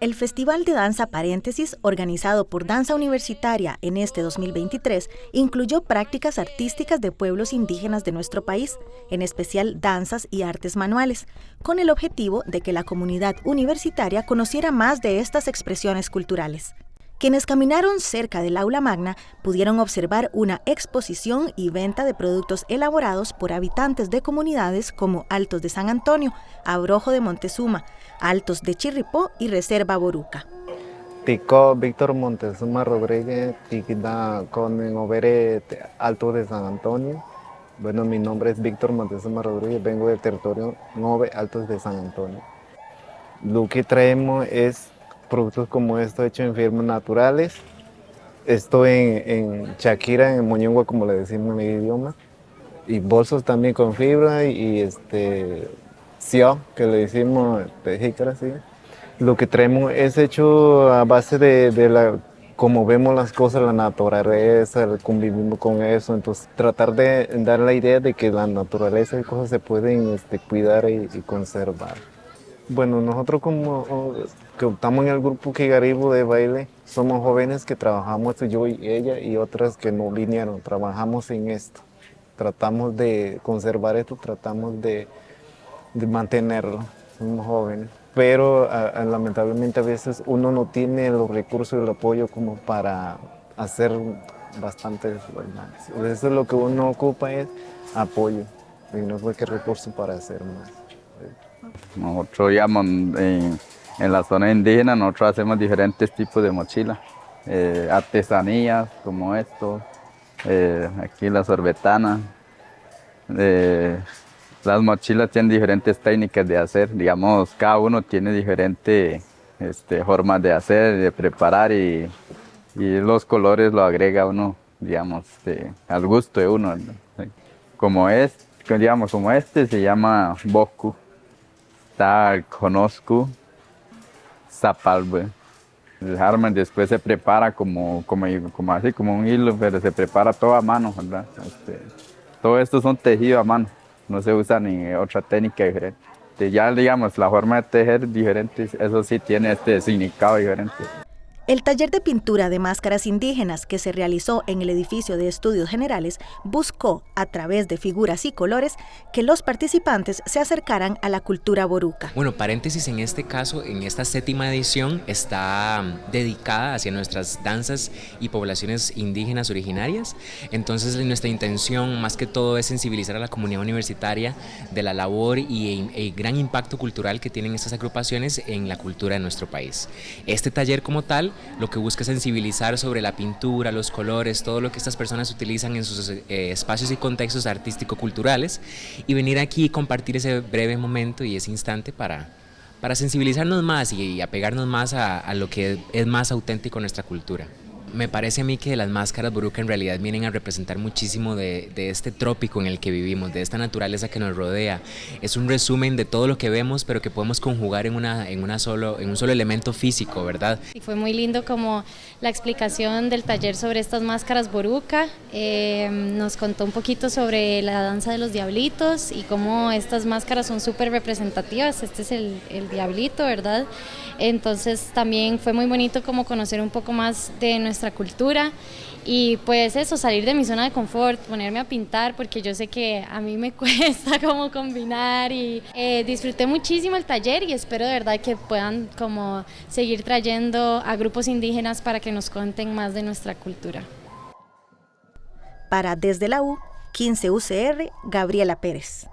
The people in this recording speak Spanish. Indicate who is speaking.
Speaker 1: El Festival de Danza Paréntesis, organizado por Danza Universitaria en este 2023, incluyó prácticas artísticas de pueblos indígenas de nuestro país, en especial danzas y artes manuales, con el objetivo de que la comunidad universitaria conociera más de estas expresiones culturales. Quienes caminaron cerca del aula magna pudieron observar una exposición y venta de productos elaborados por habitantes de comunidades como Altos de San Antonio, Abrojo de Montezuma, Altos de Chirripó y Reserva Boruca.
Speaker 2: Tico Víctor Montezuma Rodríguez, Tiquida con Overe Alto de San Antonio. Bueno, mi nombre es Víctor Montezuma Rodríguez, vengo del territorio Nove Altos de San Antonio. Lo que traemos es productos como esto hecho en firmas naturales. Esto en, en Shakira, en Moñongua, como le decimos en mi idioma. Y bolsos también con fibra y, este sio, que le decimos de jícara, sí. Lo que traemos es hecho a base de, de la como vemos las cosas, la naturaleza, convivimos con eso, entonces tratar de dar la idea de que la naturaleza y cosas se pueden este, cuidar y, y conservar. Bueno, nosotros como que estamos en el grupo Kigaribo de baile, somos jóvenes que trabajamos, yo y ella y otras que no vinieron, trabajamos en esto. Tratamos de conservar esto, tratamos de, mantenerlo, somos jóvenes. Pero lamentablemente a veces uno no tiene los recursos y el apoyo como para hacer bastantes más. Eso es lo que uno ocupa es apoyo y no hay que recursos para hacer más.
Speaker 3: Nosotros digamos, en, en, la zona indígena, nosotros hacemos diferentes tipos de mochilas, eh, artesanías como esto, eh, aquí la sorbetana. Eh, las mochilas tienen diferentes técnicas de hacer, digamos, cada uno tiene diferentes este, formas de hacer, de preparar y, los colores lo agrega uno, digamos, de, al gusto de uno. Como es, digamos, como este se llama Boku está conozco zapalbe. El harman después se prepara como, como, así, como un hilo, pero se prepara todo a mano, ¿verdad? Este, todo esto son tejidos a mano, no se usa ni otra técnica diferente. Ya digamos, la forma de tejer diferente, eso sí tiene este significado diferente.
Speaker 1: El taller de pintura de máscaras indígenas que se realizó en el edificio de estudios generales buscó, a través de figuras y colores, que los participantes se acercaran a la cultura boruca.
Speaker 4: Bueno, paréntesis, en este caso, en esta séptima edición, está mm, dedicada hacia nuestras danzas y poblaciones indígenas originarias. Entonces, nuestra intención, más que todo, es sensibilizar a la comunidad universitaria de la labor y el gran impacto cultural que tienen estas agrupaciones en la cultura de nuestro país. Este taller como tal lo que busca sensibilizar sobre la pintura, los colores, todo lo que estas personas utilizan en sus eh, espacios y contextos artístico-culturales y venir aquí y compartir ese breve momento y ese instante para, para sensibilizarnos más y, apegarnos más a, a lo que es más auténtico en nuestra cultura. Me parece a mí que las máscaras buruca en realidad vienen a representar muchísimo de, de, este trópico en el que vivimos, de esta naturaleza que nos rodea. Es un resumen de todo lo que vemos, pero que podemos conjugar en, una, en, una solo, en un solo elemento físico, ¿verdad?
Speaker 5: Y fue muy lindo como la explicación del taller sobre estas máscaras boruca. Eh, nos contó un poquito sobre la danza de los diablitos y cómo estas máscaras son súper representativas. Este es el, el diablito, ¿verdad? Entonces también fue muy bonito como conocer un poco más de nuestra nuestra cultura y pues eso, salir de mi zona de confort, ponerme a pintar porque yo sé que a mí me cuesta como combinar y eh, disfruté muchísimo el taller y espero de verdad que puedan como seguir trayendo a grupos indígenas para que nos cuenten más de nuestra cultura.
Speaker 1: Para Desde la U, 15 UCR, Gabriela Pérez.